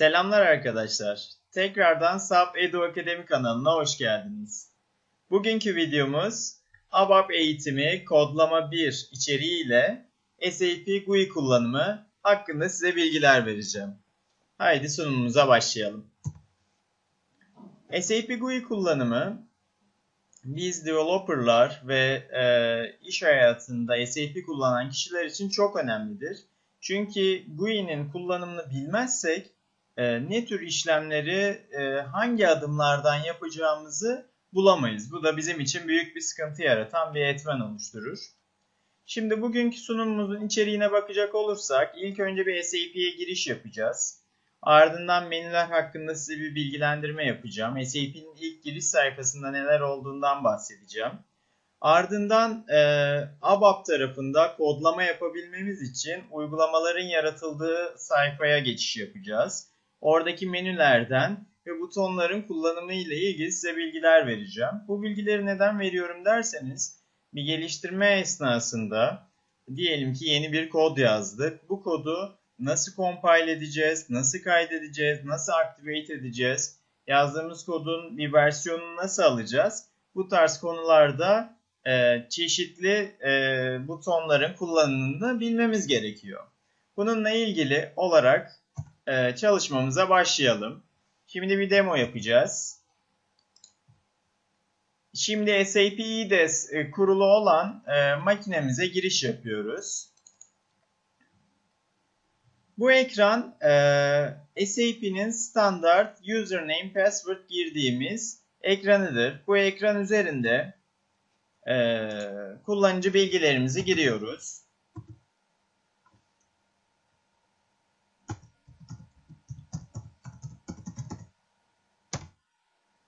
Selamlar arkadaşlar. Tekrardan SAP Edu Akademi kanalına hoş geldiniz. Bugünkü videomuz ABAP eğitimi kodlama 1 içeriğiyle SAP GUI kullanımı hakkında size bilgiler vereceğim. Haydi sunumumuza başlayalım. SAP GUI kullanımı biz developerlar ve e, iş hayatında SAP kullanan kişiler için çok önemlidir. Çünkü GUI'nin kullanımını bilmezsek e, ne tür işlemleri e, hangi adımlardan yapacağımızı bulamayız. Bu da bizim için büyük bir sıkıntı yaratan bir etmen oluşturur. Şimdi bugünkü sunumumuzun içeriğine bakacak olursak ilk önce bir SAP'ye giriş yapacağız. Ardından menüler hakkında size bir bilgilendirme yapacağım. SAP'nin ilk giriş sayfasında neler olduğundan bahsedeceğim. Ardından e, ABAP tarafında kodlama yapabilmemiz için uygulamaların yaratıldığı sayfaya geçiş yapacağız. Oradaki menülerden ve butonların kullanımı ile ilgili size bilgiler vereceğim. Bu bilgileri neden veriyorum derseniz bir geliştirme esnasında diyelim ki yeni bir kod yazdık. Bu kodu nasıl compile edeceğiz, nasıl kaydedeceğiz, nasıl activate edeceğiz, yazdığımız kodun bir versiyonunu nasıl alacağız? Bu tarz konularda e, çeşitli e, butonların kullanımını bilmemiz gerekiyor. Bununla ilgili olarak e, çalışmamıza başlayalım. Şimdi bir demo yapacağız. Şimdi SAP IDES e, kurulu olan e, makinemize giriş yapıyoruz. Bu ekran e, SAP'nin standart username password girdiğimiz ekranıdır. Bu ekran üzerinde e, kullanıcı bilgilerimizi giriyoruz.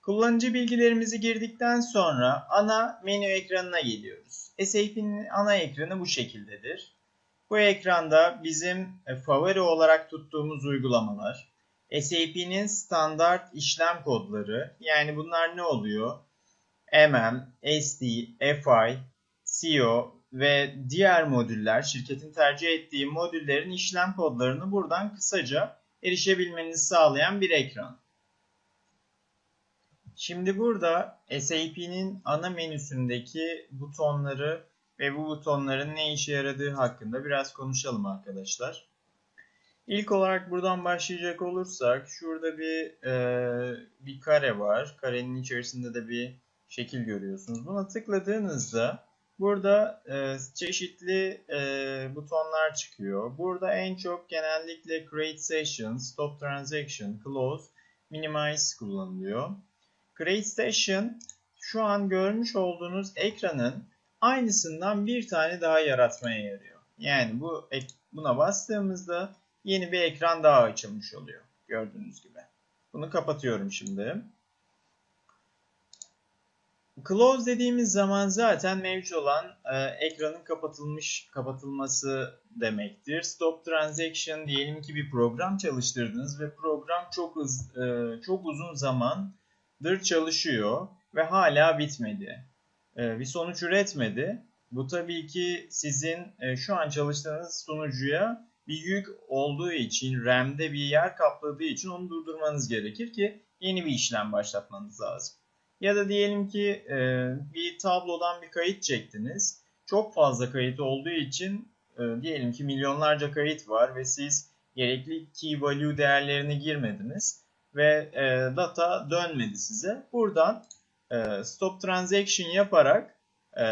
Kullanıcı bilgilerimizi girdikten sonra ana menü ekranına geliyoruz. SAP'nin ana ekranı bu şekildedir. Bu ekranda bizim e, favori olarak tuttuğumuz uygulamalar, SAP'nin standart işlem kodları, yani bunlar ne oluyor? MM, SD, FI, CO ve diğer modüller, şirketin tercih ettiği modüllerin işlem kodlarını buradan kısaca erişebilmenizi sağlayan bir ekran. Şimdi burada SAP'nin ana menüsündeki butonları ve bu butonların ne işe yaradığı hakkında biraz konuşalım arkadaşlar. İlk olarak buradan başlayacak olursak şurada bir e, bir kare var. Karenin içerisinde de bir şekil görüyorsunuz. Buna tıkladığınızda burada e, çeşitli e, butonlar çıkıyor. Burada en çok genellikle Create Session, Stop Transaction, Close, Minimize kullanılıyor. Create Session şu an görmüş olduğunuz ekranın aynısından bir tane daha yaratmaya yarıyor. Yani bu buna bastığımızda yeni bir ekran daha açılmış oluyor. Gördüğünüz gibi. Bunu kapatıyorum şimdi. Close dediğimiz zaman zaten mevcut olan e, ekranın kapatılmış kapatılması demektir. Stop transaction diyelim ki bir program çalıştırdınız ve program çok hız, e, çok uzun zamandır çalışıyor ve hala bitmedi. E, bir sonuç üretmedi. Bu tabii ki sizin e, şu an çalıştığınız sunucuya bir yük olduğu için, RAM'de bir yer kapladığı için onu durdurmanız gerekir ki yeni bir işlem başlatmanız lazım. Ya da diyelim ki e, bir tablodan bir kayıt çektiniz. Çok fazla kayıt olduğu için e, diyelim ki milyonlarca kayıt var ve siz gerekli key value değerlerini girmediniz ve e, data dönmedi size. Buradan e, stop transaction yaparak e,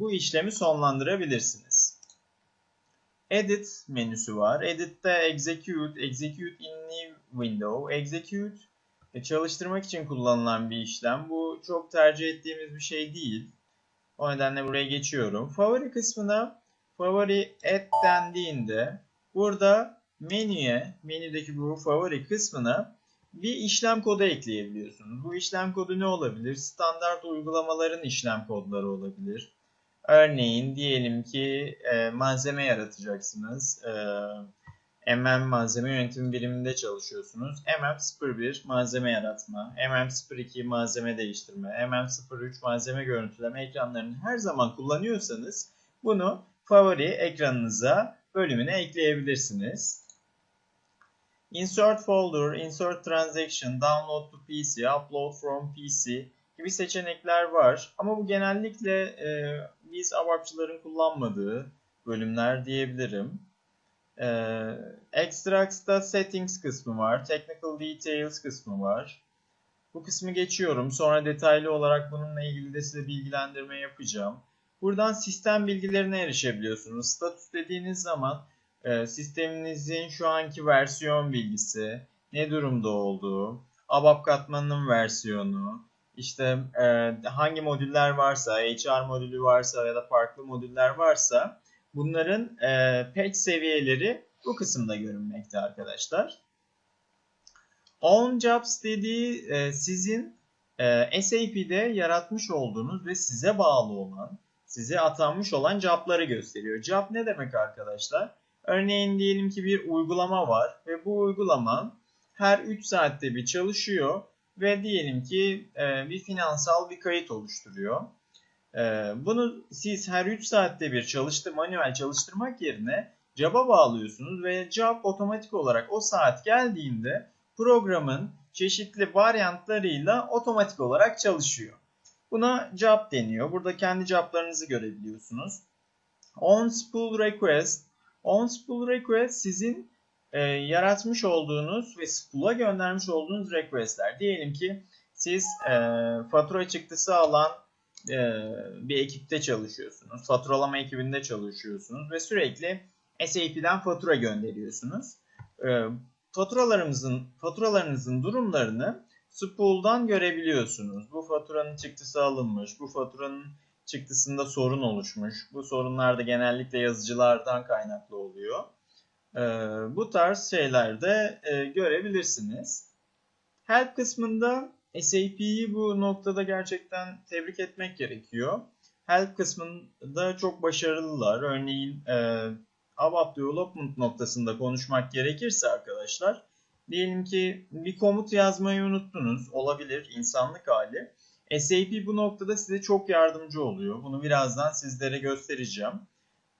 bu işlemi sonlandırabilirsiniz. Edit menüsü var. Edit'te execute, execute in new window, execute e, çalıştırmak için kullanılan bir işlem. Bu çok tercih ettiğimiz bir şey değil. O nedenle buraya geçiyorum. Favori kısmına favori add dendiğinde burada menüye, menüdeki bu favori kısmına bir işlem kodu ekleyebiliyorsunuz. Bu işlem kodu ne olabilir? Standart uygulamaların işlem kodları olabilir. Örneğin diyelim ki e, malzeme yaratacaksınız. E, MM malzeme yönetim biriminde çalışıyorsunuz. MM01 malzeme yaratma, MM02 malzeme değiştirme, MM03 malzeme görüntüleme ekranlarını her zaman kullanıyorsanız bunu favori ekranınıza bölümüne ekleyebilirsiniz. İnsert folder, insert transaction, download to PC, upload from PC gibi seçenekler var. Ama bu genellikle e, biz ABAP'çıların kullanmadığı bölümler diyebilirim. E, Extracts'ta settings kısmı var. Technical details kısmı var. Bu kısmı geçiyorum. Sonra detaylı olarak bununla ilgili de size bilgilendirme yapacağım. Buradan sistem bilgilerine erişebiliyorsunuz. Status dediğiniz zaman e, sisteminizin şu anki versiyon bilgisi, ne durumda olduğu, ABAP katmanının versiyonu, işte e, hangi modüller varsa, HR modülü varsa ya da farklı modüller varsa bunların e, patch seviyeleri bu kısımda görünmekte arkadaşlar. On Jobs dediği e, sizin e, SAP'de yaratmış olduğunuz ve size bağlı olan, size atanmış olan job'ları gösteriyor. Job ne demek arkadaşlar? Örneğin diyelim ki bir uygulama var ve bu uygulama her 3 saatte bir çalışıyor ve diyelim ki e, bir finansal bir kayıt oluşturuyor. E, bunu siz her 3 saatte bir çalıştı manuel çalıştırmak yerine job'a bağlıyorsunuz ve job otomatik olarak o saat geldiğinde programın çeşitli varyantlarıyla otomatik olarak çalışıyor. Buna job deniyor. Burada kendi joblarınızı görebiliyorsunuz. On spool request. On spool request sizin e, yaratmış olduğunuz ve spool'a göndermiş olduğunuz requestler. Diyelim ki siz e, fatura çıktısı alan e, bir ekipte çalışıyorsunuz. Faturalama ekibinde çalışıyorsunuz ve sürekli SAP'den fatura gönderiyorsunuz. E, faturalarımızın faturalarınızın durumlarını spool'dan görebiliyorsunuz. Bu faturanın çıktısı alınmış, bu faturanın çıktısında sorun oluşmuş. Bu sorunlar da genellikle yazıcılardan kaynaklı oluyor. Ee, bu tarz şeyler de e, görebilirsiniz. Help kısmında SAP'yi bu noktada gerçekten tebrik etmek gerekiyor. Help kısmında çok başarılılar. Örneğin e, ABAP Development noktasında konuşmak gerekirse arkadaşlar diyelim ki bir komut yazmayı unuttunuz. Olabilir insanlık hali. SAP bu noktada size çok yardımcı oluyor. Bunu birazdan sizlere göstereceğim.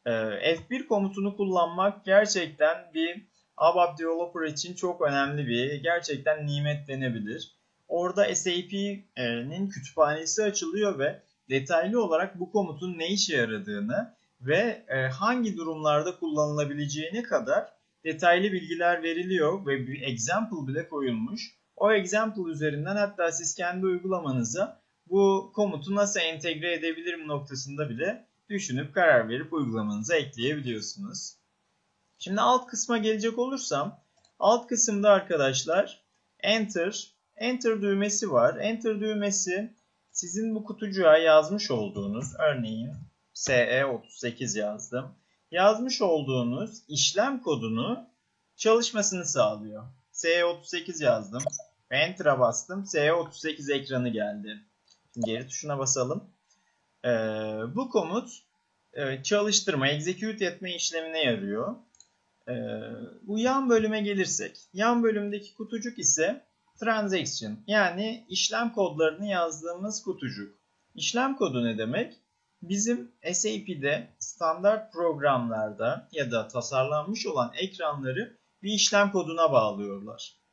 Ee, F1 komutunu kullanmak gerçekten bir ABAP Developer için çok önemli bir, gerçekten nimet denebilir. Orada SAP'nin kütüphanesi açılıyor ve detaylı olarak bu komutun ne işe yaradığını ve e, hangi durumlarda kullanılabileceğine kadar detaylı bilgiler veriliyor ve bir example bile koyulmuş. O example üzerinden hatta siz kendi uygulamanıza bu komutu nasıl entegre edebilirim noktasında bile düşünüp karar verip uygulamanıza ekleyebiliyorsunuz. Şimdi alt kısma gelecek olursam alt kısımda arkadaşlar enter enter düğmesi var. Enter düğmesi sizin bu kutucuğa yazmış olduğunuz örneğin SE38 yazdım. Yazmış olduğunuz işlem kodunu çalışmasını sağlıyor. SE38 yazdım. Enter'a bastım. SE38 ekranı geldi. Şimdi geri tuşuna basalım. Ee, bu komut e, çalıştırma, execute etme işlemine yarıyor. Ee, bu yan bölüme gelirsek. Yan bölümdeki kutucuk ise transaction yani işlem kodlarını yazdığımız kutucuk. İşlem kodu ne demek? Bizim SAP'de standart programlarda ya da tasarlanmış olan ekranları bir işlem koduna bağlıyorlar.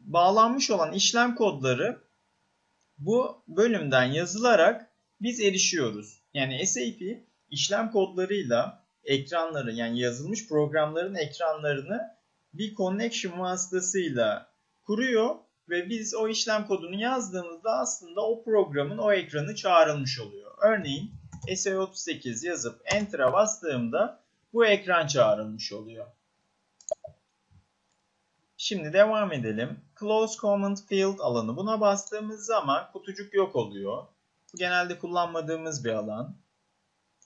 Bağlanmış olan işlem kodları bu bölümden yazılarak biz erişiyoruz. Yani SAP işlem kodlarıyla ekranları yani yazılmış programların ekranlarını bir connection vasıtasıyla kuruyor ve biz o işlem kodunu yazdığımızda aslında o programın o ekranı çağrılmış oluyor. Örneğin SE38 yazıp Enter'a bastığımda bu ekran çağrılmış oluyor. Şimdi devam edelim. Close Command Field alanı. Buna bastığımız zaman kutucuk yok oluyor. Bu genelde kullanmadığımız bir alan.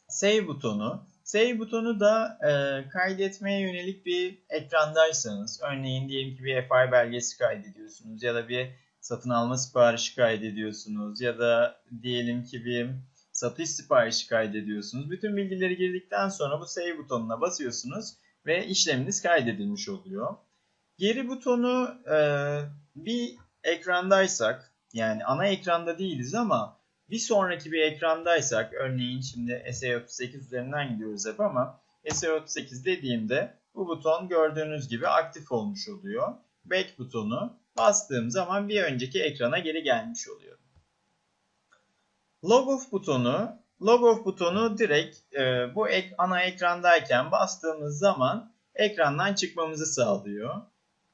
Save butonu. Save butonu da e, kaydetmeye yönelik bir ekrandaysanız, örneğin diyelim ki bir FI belgesi kaydediyorsunuz ya da bir satın alma siparişi kaydediyorsunuz ya da diyelim ki bir satış siparişi kaydediyorsunuz. Bütün bilgileri girdikten sonra bu save butonuna basıyorsunuz ve işleminiz kaydedilmiş oluyor. Geri butonu e, bir ekrandaysak yani ana ekranda değiliz ama bir sonraki bir ekrandaysak örneğin şimdi SE38 üzerinden gidiyoruz hep ama SE38 dediğimde bu buton gördüğünüz gibi aktif olmuş oluyor. Back butonu bastığım zaman bir önceki ekrana geri gelmiş oluyor. Logoff butonu Logoff butonu direkt e, bu ek, ana ekrandayken bastığımız zaman ekrandan çıkmamızı sağlıyor.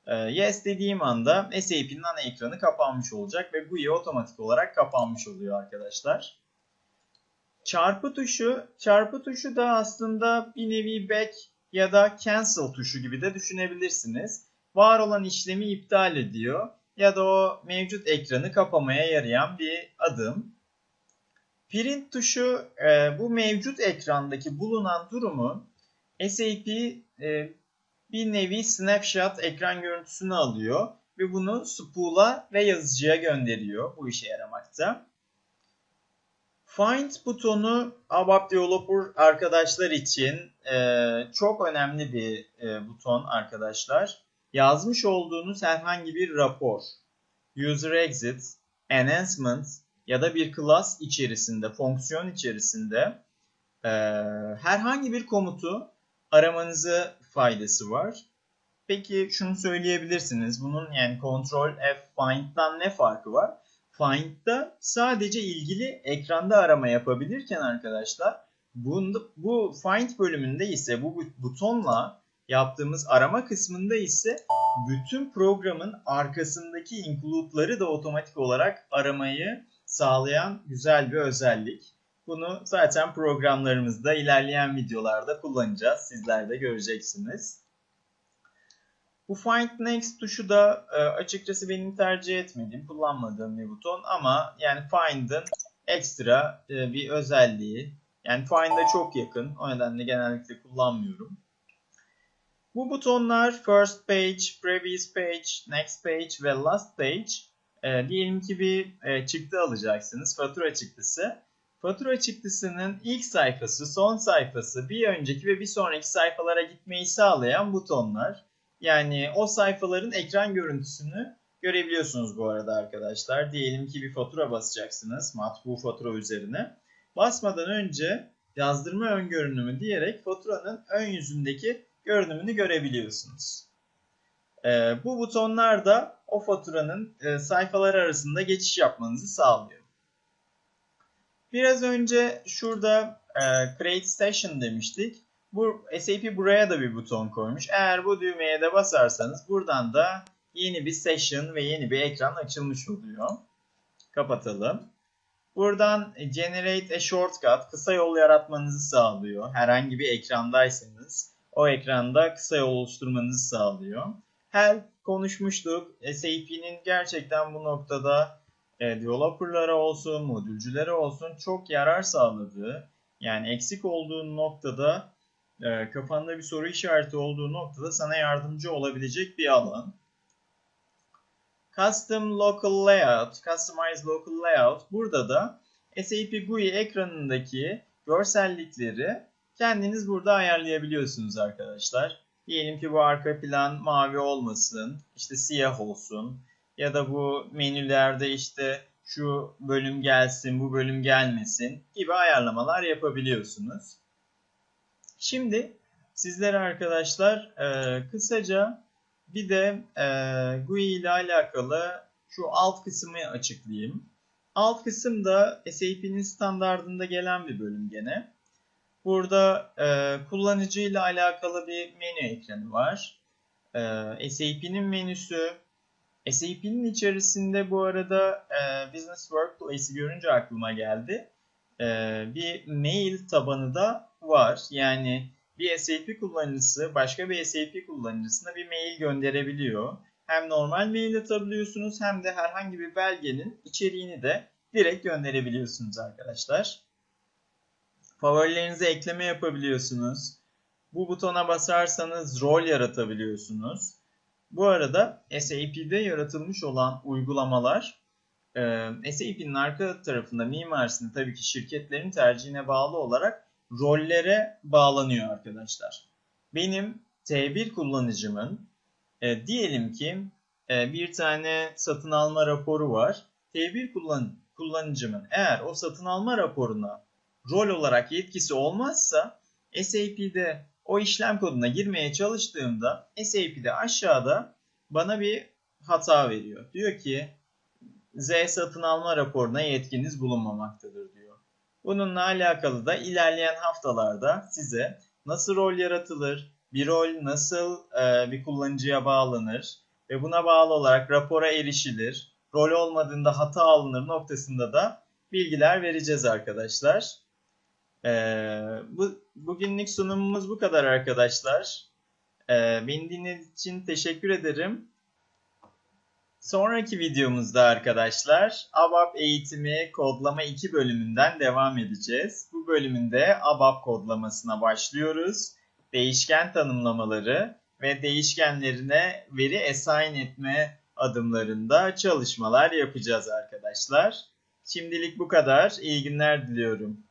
E, yes dediğim anda SAP'nin ana ekranı kapanmış olacak ve GUI otomatik olarak kapanmış oluyor arkadaşlar. Çarpı tuşu, çarpı tuşu da aslında bir nevi back ya da cancel tuşu gibi de düşünebilirsiniz. Var olan işlemi iptal ediyor ya da o mevcut ekranı kapamaya yarayan bir adım. Print tuşu e, bu mevcut ekrandaki bulunan durumu SAP e, bir nevi snapshot ekran görüntüsünü alıyor ve bunu spool'a ve yazıcıya gönderiyor. Bu işe yaramakta. Find butonu ABAP Developer arkadaşlar için e, çok önemli bir e, buton arkadaşlar. Yazmış olduğunuz herhangi bir rapor, user exit, enhancement ya da bir class içerisinde, fonksiyon içerisinde e, herhangi bir komutu aramanızı faydası var. Peki şunu söyleyebilirsiniz. Bunun yani Ctrl F find'dan ne farkı var? Find'da sadece ilgili ekranda arama yapabilirken arkadaşlar bunda, bu find bölümünde ise bu butonla yaptığımız arama kısmında ise bütün programın arkasındaki include'ları da otomatik olarak aramayı sağlayan güzel bir özellik. Bunu zaten programlarımızda ilerleyen videolarda kullanacağız. Sizler de göreceksiniz. Bu Find Next tuşu da e, açıkçası benim tercih etmediğim, kullanmadığım bir buton ama yani Find'ın ekstra e, bir özelliği. Yani Find'a çok yakın. O nedenle genellikle kullanmıyorum. Bu butonlar First Page, Previous Page, Next Page ve Last Page. E, diyelim ki bir e, çıktı alacaksınız. Fatura çıktısı. Fatura çıktısının ilk sayfası, son sayfası, bir önceki ve bir sonraki sayfalara gitmeyi sağlayan butonlar. Yani o sayfaların ekran görüntüsünü görebiliyorsunuz bu arada arkadaşlar. Diyelim ki bir fatura basacaksınız matbu fatura üzerine. Basmadan önce yazdırma ön görünümü diyerek faturanın ön yüzündeki görünümünü görebiliyorsunuz. Ee, bu butonlar da o faturanın e, sayfalar arasında geçiş yapmanızı sağlıyor. Biraz önce şurada e, Create Station demiştik. Bu SAP buraya da bir buton koymuş. Eğer bu düğmeye de basarsanız buradan da yeni bir session ve yeni bir ekran açılmış oluyor. Kapatalım. Buradan Generate a Shortcut kısa yol yaratmanızı sağlıyor. Herhangi bir ekrandaysanız o ekranda kısa yol oluşturmanızı sağlıyor. Help konuşmuştuk. SAP'nin gerçekten bu noktada e, developerlara olsun, modülcülere olsun çok yarar sağladığı, yani eksik olduğu noktada, e, kafanda bir soru işareti olduğu noktada sana yardımcı olabilecek bir alan. Custom Local Layout, Customize Local Layout. Burada da SAP GUI ekranındaki görsellikleri kendiniz burada ayarlayabiliyorsunuz arkadaşlar. Diyelim ki bu arka plan mavi olmasın, işte siyah olsun ya da bu menülerde işte şu bölüm gelsin, bu bölüm gelmesin gibi ayarlamalar yapabiliyorsunuz. Şimdi sizlere arkadaşlar e, kısaca bir de e, GUI ile alakalı şu alt kısmı açıklayayım. Alt kısım da SAP'nin standartında gelen bir bölüm gene. Burada e, kullanıcı ile alakalı bir menü ekranı var. E, SAP'nin menüsü. SAP'nin içerisinde bu arada e, Business Workplace'i görünce aklıma geldi. E, bir mail tabanı da var. Yani bir SAP kullanıcısı başka bir SAP kullanıcısına bir mail gönderebiliyor. Hem normal mail atabiliyorsunuz hem de herhangi bir belgenin içeriğini de direkt gönderebiliyorsunuz arkadaşlar. Favorilerinize ekleme yapabiliyorsunuz. Bu butona basarsanız rol yaratabiliyorsunuz. Bu arada SAP'de yaratılmış olan uygulamalar e, SAP'nin arka tarafında mimarisinde tabii ki şirketlerin tercihine bağlı olarak rollere bağlanıyor arkadaşlar. Benim T1 kullanıcımın e, diyelim ki e, bir tane satın alma raporu var. T1 kullan kullanıcımın eğer o satın alma raporuna rol olarak yetkisi olmazsa SAP'de o işlem koduna girmeye çalıştığımda SAP'de aşağıda bana bir hata veriyor. Diyor ki Z satın alma raporuna yetkiniz bulunmamaktadır diyor. Bununla alakalı da ilerleyen haftalarda size nasıl rol yaratılır, bir rol nasıl e, bir kullanıcıya bağlanır ve buna bağlı olarak rapora erişilir, rol olmadığında hata alınır noktasında da bilgiler vereceğiz arkadaşlar. E, Bugünlük sunumumuz bu kadar arkadaşlar. E, beni dinlediğiniz için teşekkür ederim. Sonraki videomuzda arkadaşlar ABAP eğitimi kodlama 2 bölümünden devam edeceğiz. Bu bölümünde ABAP kodlamasına başlıyoruz. Değişken tanımlamaları ve değişkenlerine veri assign etme adımlarında çalışmalar yapacağız arkadaşlar. Şimdilik bu kadar. İyi günler diliyorum.